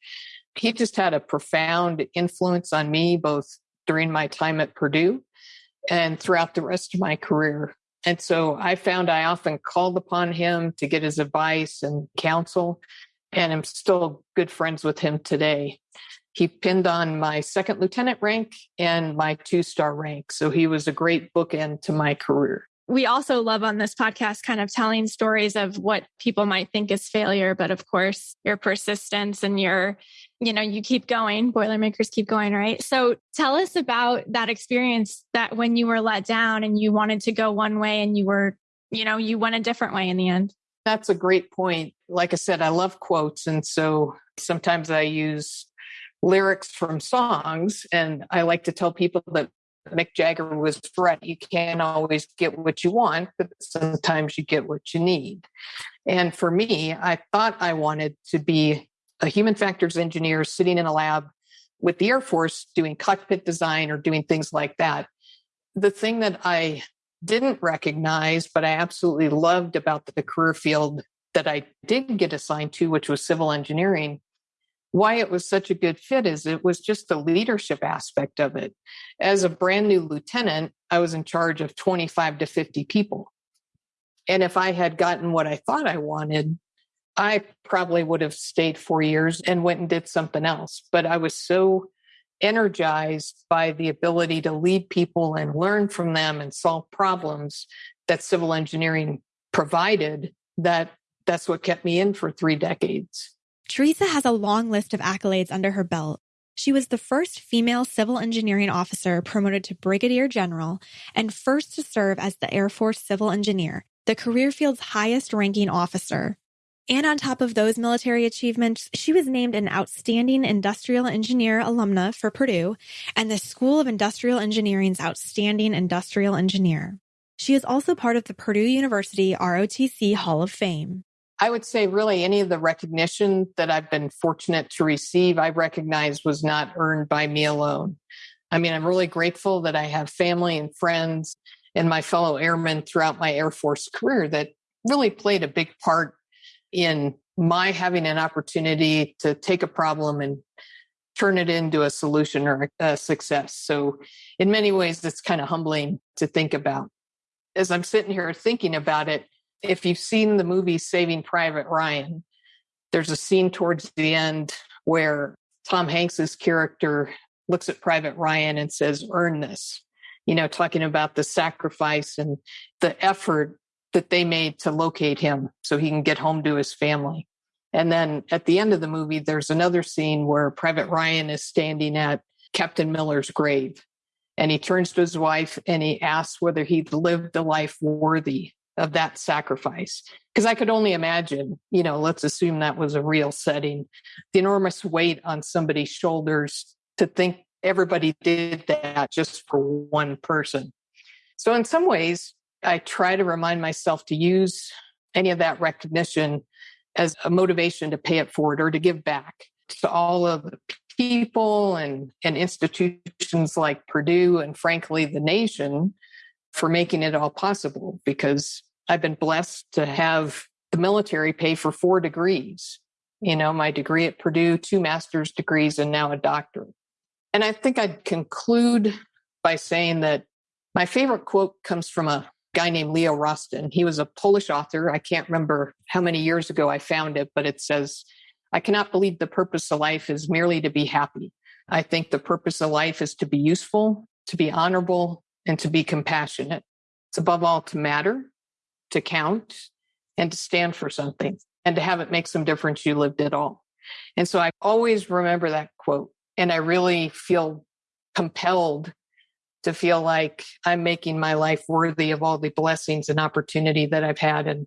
He just had a profound influence on me, both during my time at Purdue and throughout the rest of my career. And so I found I often called upon him to get his advice and counsel, and I'm still good friends with him today. He pinned on my second lieutenant rank and my two star rank. So he was a great bookend to my career we also love on this podcast kind of telling stories of what people might think is failure but of course your persistence and your you know you keep going boilermakers keep going right? So tell us about that experience that when you were let down and you wanted to go one way and you were you know you went a different way in the end. That's a great point. Like i said i love quotes and so sometimes i use lyrics from songs and i like to tell people that Mick Jagger was right. You can't always get what you want, but sometimes you get what you need. And for me, I thought I wanted to be a human factors engineer sitting in a lab with the Air Force doing cockpit design or doing things like that. The thing that I didn't recognize, but I absolutely loved about the career field that I did get assigned to, which was civil engineering, why it was such a good fit is it was just the leadership aspect of it. As a brand new lieutenant, I was in charge of 25 to 50 people. And if I had gotten what I thought I wanted, I probably would have stayed four years and went and did something else. But I was so energized by the ability to lead people and learn from them and solve problems that civil engineering provided that that's what kept me in for three decades. Teresa has a long list of accolades under her belt. She was the first female civil engineering officer promoted to brigadier general and first to serve as the Air Force civil engineer, the career field's highest ranking officer. And on top of those military achievements, she was named an outstanding industrial engineer alumna for Purdue and the School of Industrial Engineering's outstanding industrial engineer. She is also part of the Purdue University ROTC Hall of Fame. I would say, really, any of the recognition that I've been fortunate to receive, I recognize was not earned by me alone. I mean, I'm really grateful that I have family and friends and my fellow airmen throughout my Air Force career that really played a big part in my having an opportunity to take a problem and turn it into a solution or a success. So, in many ways, it's kind of humbling to think about. As I'm sitting here thinking about it, if you've seen the movie Saving Private Ryan, there's a scene towards the end where Tom Hanks's character looks at Private Ryan and says, "Earn this." You know, talking about the sacrifice and the effort that they made to locate him so he can get home to his family. And then at the end of the movie, there's another scene where Private Ryan is standing at Captain Miller's grave. And he turns to his wife and he asks whether he'd lived a life worthy of that sacrifice. Because i could only imagine you know let's assume that was a real setting the enormous weight on somebody's shoulders to think everybody did that just for one person. So in some ways i try to remind myself to use any of that recognition as a motivation to pay it forward or to give back to all of the people and, and institutions like Purdue and frankly the nation for making it all possible because I've been blessed to have the military pay for four degrees. You know, my degree at Purdue, two master's degrees, and now a doctorate. And I think I'd conclude by saying that my favorite quote comes from a guy named Leo Rosten. He was a Polish author. I can't remember how many years ago I found it, but it says, I cannot believe the purpose of life is merely to be happy. I think the purpose of life is to be useful, to be honorable, and to be compassionate. It's above all to matter to count and to stand for something and to have it make some difference you lived at all. And so I always remember that quote. And I really feel compelled to feel like I'm making my life worthy of all the blessings and opportunity that I've had. And,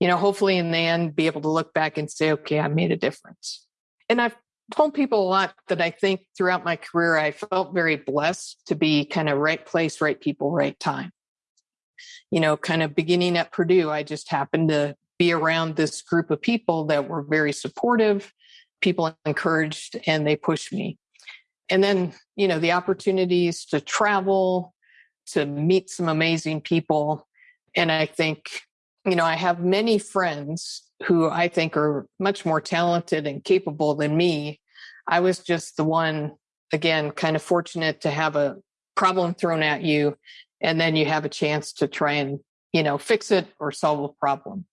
you know, hopefully in the end, be able to look back and say, okay, I made a difference. And I've told people a lot that I think throughout my career, I felt very blessed to be kind of right place, right people, right time. You know, kind of beginning at Purdue, I just happened to be around this group of people that were very supportive, people encouraged, and they pushed me. And then, you know, the opportunities to travel, to meet some amazing people. And I think, you know, I have many friends who I think are much more talented and capable than me. I was just the one, again, kind of fortunate to have a problem thrown at you, and then you have a chance to try and, you know, fix it or solve a problem.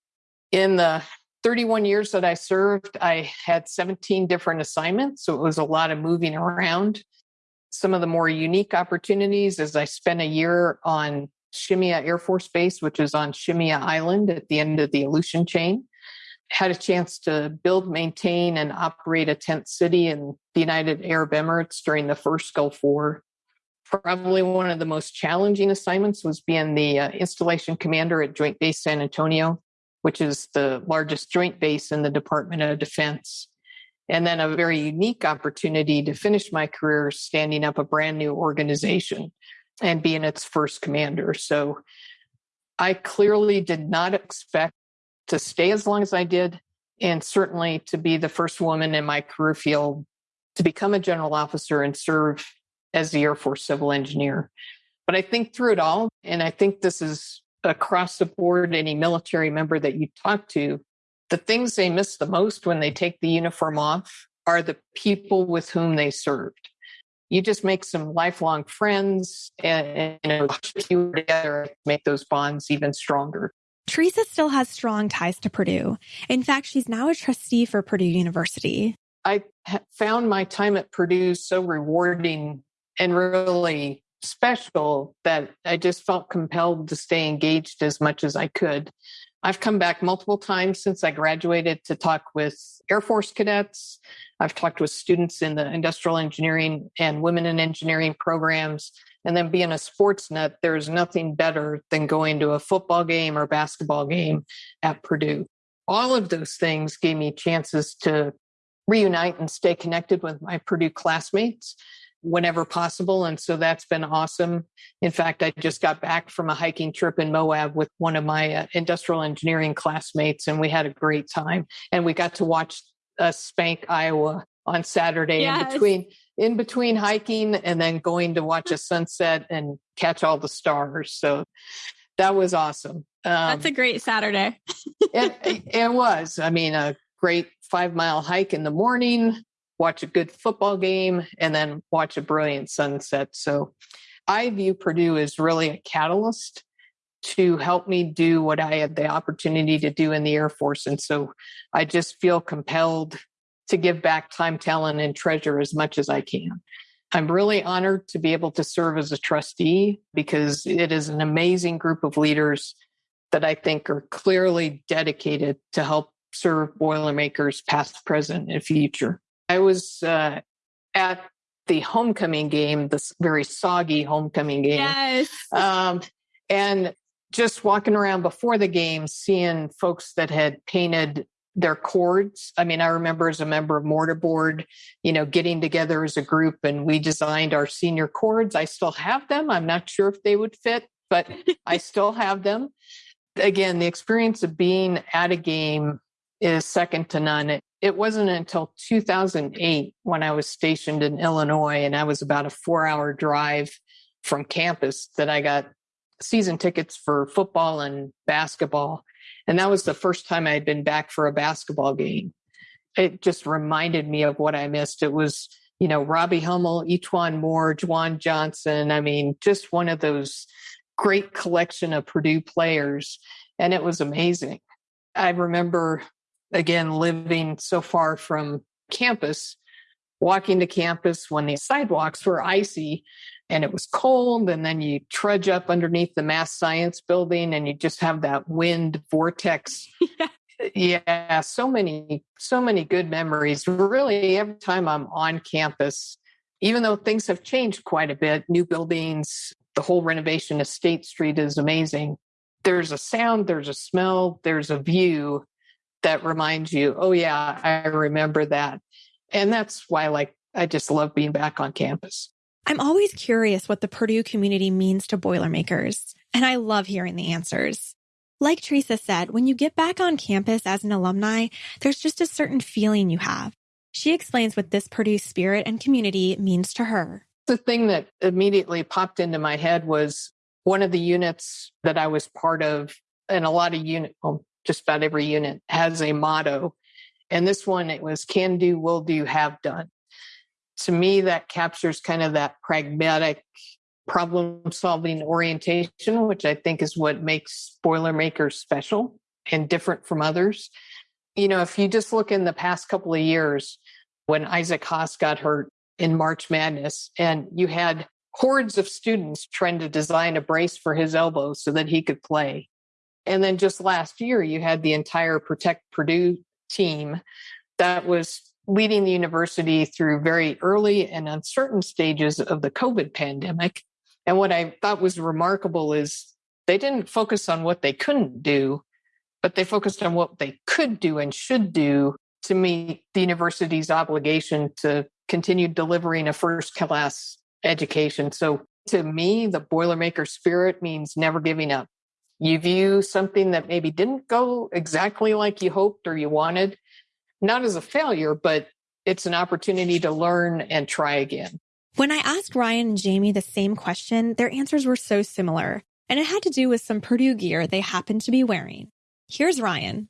In the 31 years that I served, I had 17 different assignments. So it was a lot of moving around. Some of the more unique opportunities is I spent a year on Shemya Air Force Base, which is on Shemya Island at the end of the Aleutian chain. Had a chance to build, maintain, and operate a tent city in the United Arab Emirates during the first Gulf War. Probably one of the most challenging assignments was being the uh, installation commander at Joint Base San Antonio, which is the largest joint base in the Department of Defense. And then a very unique opportunity to finish my career standing up a brand new organization and being its first commander. So I clearly did not expect to stay as long as I did, and certainly to be the first woman in my career field to become a general officer and serve as the Air Force civil engineer. But I think through it all, and I think this is across the board, any military member that you talk to, the things they miss the most when they take the uniform off are the people with whom they served. You just make some lifelong friends and, and you together make those bonds even stronger. Teresa still has strong ties to Purdue. In fact, she's now a trustee for Purdue University. I found my time at Purdue so rewarding and really special that I just felt compelled to stay engaged as much as I could. I've come back multiple times since I graduated to talk with Air Force cadets. I've talked with students in the industrial engineering and women in engineering programs. And then being a sports nut, there's nothing better than going to a football game or basketball game at Purdue. All of those things gave me chances to reunite and stay connected with my Purdue classmates whenever possible. And so that's been awesome. In fact, I just got back from a hiking trip in Moab with one of my uh, industrial engineering classmates, and we had a great time. And we got to watch uh, Spank, Iowa on Saturday yes. in between in between hiking and then going to watch a (laughs) sunset and catch all the stars. So that was awesome. Um, That's a great Saturday. it, it was. I mean, a great five mile hike in the morning, watch a good football game, and then watch a brilliant sunset. So I view Purdue as really a catalyst to help me do what I had the opportunity to do in the Air Force. And so I just feel compelled to give back time, talent, and treasure as much as I can. I'm really honored to be able to serve as a trustee because it is an amazing group of leaders that I think are clearly dedicated to help serve Boilermakers past, present, and future. I was uh, at the homecoming game, this very soggy homecoming game. Yes. Um, and just walking around before the game, seeing folks that had painted their cords. I mean, I remember as a member of Mortarboard, you know, getting together as a group and we designed our senior cords. I still have them. I'm not sure if they would fit, but I (laughs) still have them. Again, the experience of being at a game is second to none. It, wasn't until 2008 when I was stationed in Illinois and I was about a four hour drive from campus that I got season tickets for football and basketball. And that was the first time I had been back for a basketball game. It just reminded me of what I missed. It was, you know, Robbie Hummel, E'Twaun Moore, JaJuan Johnson. I mean, just one of those great collection of Purdue players. And it was amazing. I remember again, living so far from campus, walking to campus when the sidewalks were icy and it was cold. And then you trudge up underneath the mass science building and you just have that wind vortex. (laughs) Yeah. yeah, so many, so many good memories. Really, every time I'm on campus, even though things have changed quite a bit, new buildings, the whole renovation of State Street is amazing. There's a sound, there's a smell, there's a view that reminds you, oh yeah, I remember that. And that's why like I just love being back on campus. I'm always curious what the Purdue community means to Boilermakers, and I love hearing the answers. Like Teresa said, when you get back on campus as an alumni, there's just a certain feeling you have. She explains what this Purdue spirit and community means to her. The thing that immediately popped into my head was one of the units that I was part of, and a lot of unit, well, just about every unit has a motto. And this one, it was can do, will do, have done. To me, that captures kind of that pragmatic problem solving orientation, which I think is what makes Boilermakers special and different from others. You know, if you just look in the past couple of years when Isaac Haas got hurt in March Madness, and you had hordes of students trying to design a brace for his elbow so that he could play. And then just last year, you had the entire Protect Purdue team that was leading the university through very early and uncertain stages of the COVID pandemic and what I thought was remarkable is they didn't focus on what they couldn't do, but they focused on what they could do and should do to meet the university's obligation to continue delivering a first class education. So to me, the Boilermaker spirit means never giving up. You view something that maybe didn't go exactly like you hoped or you wanted, not as a failure, but it's an opportunity to learn and try again. When I asked Ryan and Jamie the same question, their answers were so similar, and it had to do with some Purdue gear they happened to be wearing. Here's Ryan.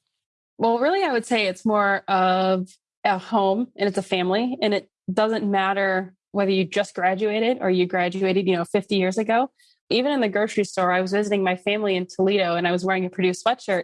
Well, really, I would say it's more of a home and it's a family, and it doesn't matter whether you just graduated or you graduated, you know, 50 years ago. Even in the grocery store, I was visiting my family in Toledo and I was wearing a Purdue sweatshirt.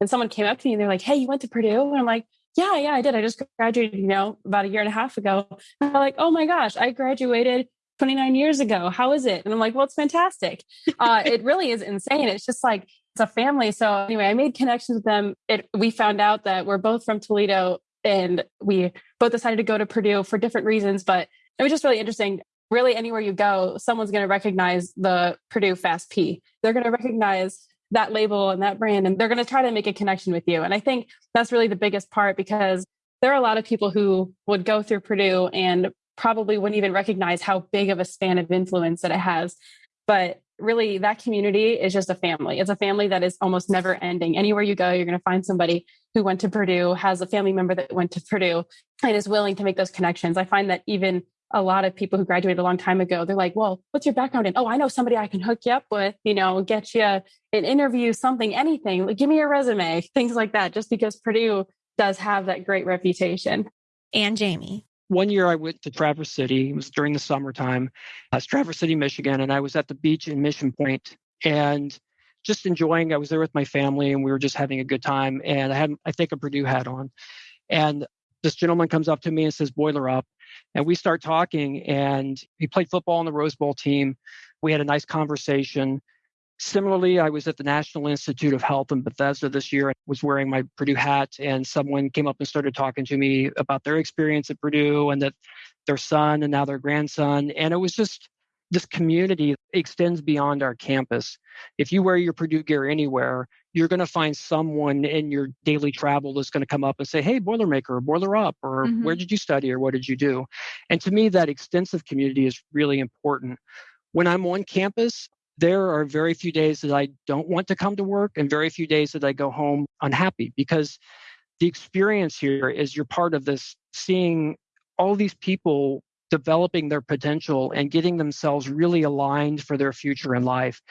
And someone came up to me and they're like, Hey, you went to Purdue? And I'm like, yeah, yeah, I did. I just graduated, you know, about a year and a half ago. And I'm like, oh my gosh, I graduated 29 years ago. How is it? And I'm like, well, it's fantastic. Uh, it really is insane. It's just like, it's a family. So anyway, I made connections with them. It, we found out that we're both from Toledo and we both decided to go to Purdue for different reasons, but it was just really interesting. Really, anywhere you go, someone's going to recognize the Purdue Fast P. They're going to recognize that label and that brand and they're going to try to make a connection with you. And i think that's really the biggest part because there are a lot of people who would go through purdue and probably wouldn't even recognize how big of a span of influence that it has. But really that community is just a family. It's a family that is almost never ending. Anywhere you go you're going to find somebody who went to purdue has a family member that went to purdue and is willing to make those connections. I find that even a lot of people who graduated a long time ago, they're like, well, what's your background in? Oh, I know somebody I can hook you up with, you know, get you an interview, something, anything. Like, give me your resume, (laughs) things like that, just because Purdue does have that great reputation. And Jamie. One year I went to Traverse City. It was during the summertime. Uh, Traverse City, Michigan, and I was at the beach in Mission Point and just enjoying. I was there with my family and we were just having a good time. And I had, I think, a Purdue hat on. And this gentleman comes up to me and says, Boiler up. And we start talking, and he played football on the Rose Bowl team. We had a nice conversation. Similarly, I was at the National Institute of Health in Bethesda this year. I was wearing my Purdue hat, and someone came up and started talking to me about their experience at Purdue and that their son and now their grandson. And it was just this community extends beyond our campus. If you wear your Purdue gear anywhere, you're going to find someone in your daily travel that's going to come up and say, Hey, Boilermaker, or Boiler Up, or mm-hmm. where did you study, or what did you do? And to me, that extensive community is really important. When I'm on campus, there are very few days that I don't want to come to work and very few days that I go home unhappy because the experience here is you're part of this seeing all these people developing their potential and getting themselves really aligned for their future in life.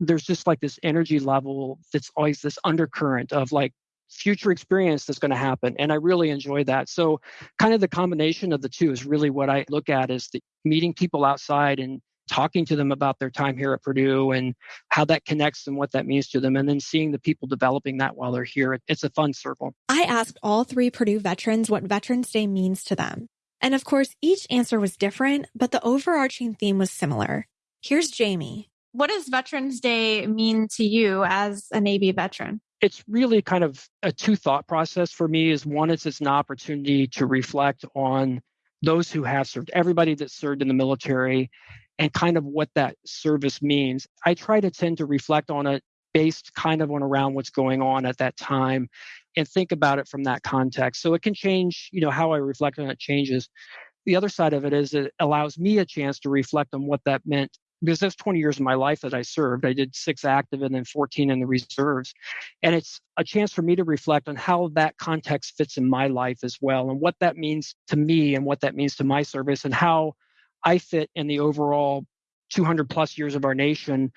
There's just like this energy level that's always this undercurrent of like future experience that's going to happen. And I really enjoy that. So, kind of the combination of the two is really what I look at is the meeting people outside and talking to them about their time here at Purdue and how that connects and what that means to them, and then seeing the people developing that while they're here. It's a fun circle. I asked all three Purdue veterans what Veterans Day means to them. And of course, each answer was different, but the overarching theme was similar. Here's Jamie. What does Veterans Day mean to you as a Navy veteran? It's really kind of a two thought process for me is one, it's, it's an opportunity to reflect on those who have served, everybody that served in the military and kind of what that service means. I try to tend to reflect on it based kind of on around what's going on at that time and think about it from that context. So it can change, you know, how I reflect on it changes. the other side of it is it allows me a chance to reflect on what that meant because that's 20 years of my life that I served. I did six active and then 14 in the reserves. And it's a chance for me to reflect on how that context fits in my life as well and what that means to me and what that means to my service and how I fit in the overall 200 plus years of our nation,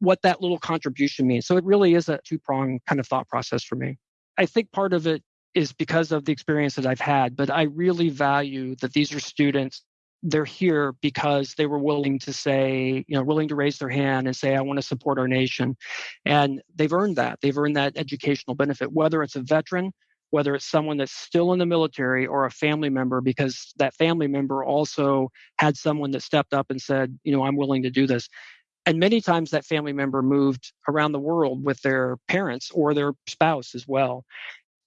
what that little contribution means. So it really is a two pronged kind of thought process for me. I think part of it is because of the experience that I've had, but I really value that these are students they're here because they were willing to say, you know, willing to raise their hand and say, I want to support our nation. And they've earned that. They've earned that educational benefit, whether it's a veteran, whether it's someone that's still in the military or a family member, because that family member also had someone that stepped up and said, you know, I'm willing to do this. And many times that family member moved around the world with their parents or their spouse as well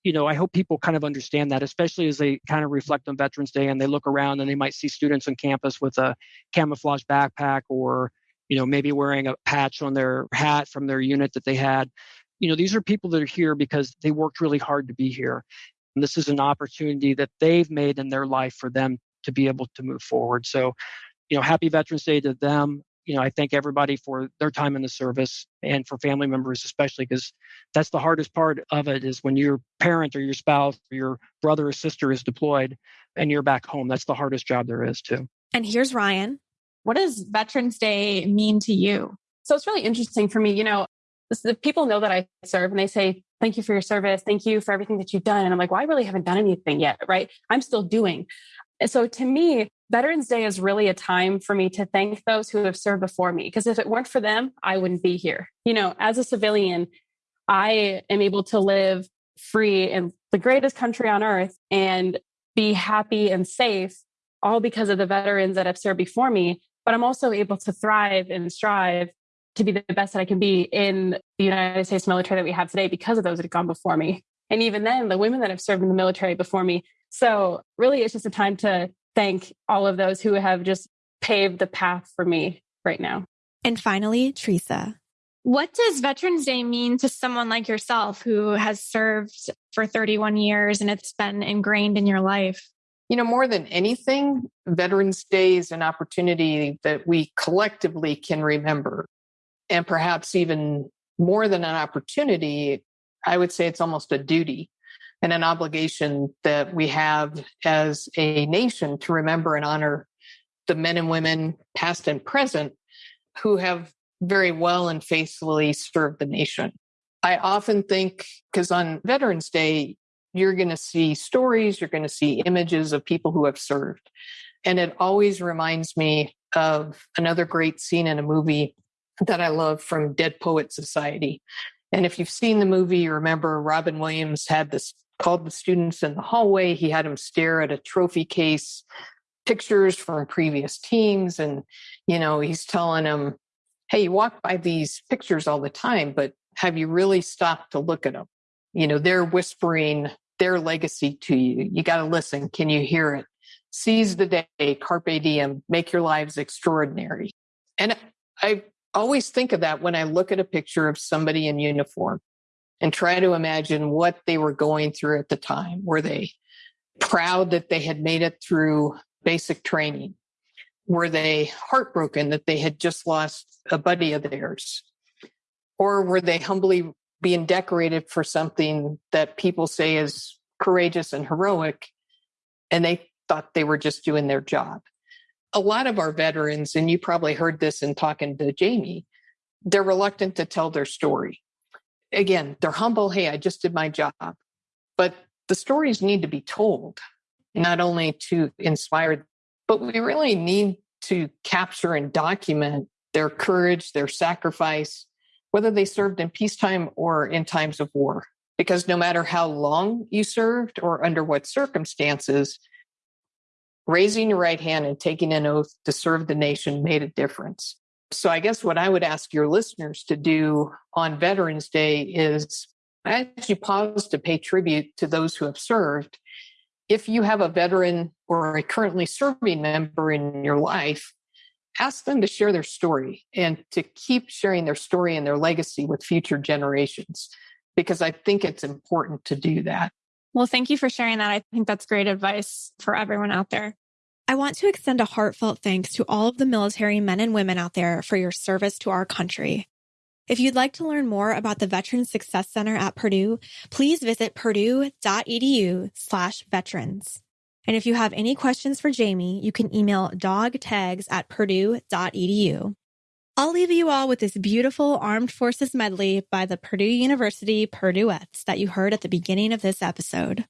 you know, I hope people kind of understand that, especially as they kind of reflect on Veterans Day and they look around and they might see students on campus with a camouflage backpack or, you know, maybe wearing a patch on their hat from their unit that they had. You know, these are people that are here because they worked really hard to be here. And this is an opportunity that they've made in their life for them to be able to move forward. So, you know, happy Veterans Day to them you know, I thank everybody for their time in the service and for family members, especially because that's the hardest part of it is when your parent or your spouse or your brother or sister is deployed and you're back home. That's the hardest job there is, too. And here's Ryan. What does Veterans Day mean to you? So it's really interesting for me. You know, the people know that I serve and they say, Thank you for your service. Thank you for everything that you've done. And I'm like, Well, I really haven't done anything yet, right? I'm still doing. So to me, Veterans Day is really a time for me to thank those who have served before me. Because if it weren't for them, I wouldn't be here. You know, as a civilian, I am able to live free in the greatest country on earth and be happy and safe, all because of the veterans that have served before me. But I'm also able to thrive and strive to be the best that I can be in the United States military that we have today because of those that have gone before me. And even then, the women that have served in the military before me. So, really, it's just a time to thank all of those who have just paved the path for me right now. And finally, Teresa. What does Veterans Day mean to someone like yourself who has served for 31 years and it's been ingrained in your life? You know, more than anything, Veterans Day is an opportunity that we collectively can remember. And perhaps even more than an opportunity, I would say it's almost a duty and an obligation that we have as a nation to remember and honor the men and women, past and present, who have very well and faithfully served the nation. I often think, because on Veterans Day, you're going to see stories, you're going to see images of people who have served. And it always reminds me of another great scene in a movie that I love from Dead Poet Society. And if you've seen the movie, you remember Robin Williams had this called the students in the hallway. He had them stare at a trophy case, pictures from previous teams. And, you know, he's telling them, hey, you walk by these pictures all the time, but have you really stopped to look at them? You know, they're whispering their legacy to you. You got to listen. Can you hear it? Seize the day, carpe diem, make your lives extraordinary. And I always think of that when I look at a picture of somebody in uniform and try to imagine what they were going through at the time. Were they proud that they had made it through basic training? Were they heartbroken that they had just lost a buddy of theirs? Or were they humbly being decorated for something that people say is courageous and heroic and they thought they were just doing their job? A lot of our veterans, and you probably heard this in talking to Jamie, they're reluctant to tell their story again, they're humble. Hey, I just did my job. But the stories need to be told, not only to inspire, but we really need to capture and document their courage, their sacrifice, whether they served in peacetime or in times of war. Because no matter how long you served or under what circumstances, raising your right hand and taking an oath to serve the nation made a difference. So I guess what I would ask your listeners to do on Veterans Day is as you pause to pay tribute to those who have served, if you have a veteran or a currently serving member in your life, ask them to share their story and to keep sharing their story and their legacy with future generations, because I think it's important to do that. Well, thank you for sharing that. I think that's great advice for everyone out there. I want to extend a heartfelt thanks to all of the military men and women out there for your service to our country. If you'd like to learn more about the Veterans Success Center at Purdue, please visit purdue.edu slash veterans. And if you have any questions for Jamie, you can email dogtags at purdue.edu. I'll leave you all with this beautiful Armed Forces medley by the Purdue University Purduettes that you heard at the beginning of this episode.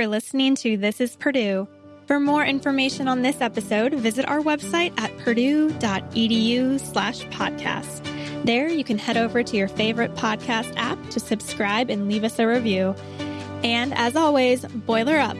For listening to This is Purdue. For more information on this episode, visit our website at purdue.edu slash podcast. There you can head over to your favorite podcast app to subscribe and leave us a review. And as always, boiler up.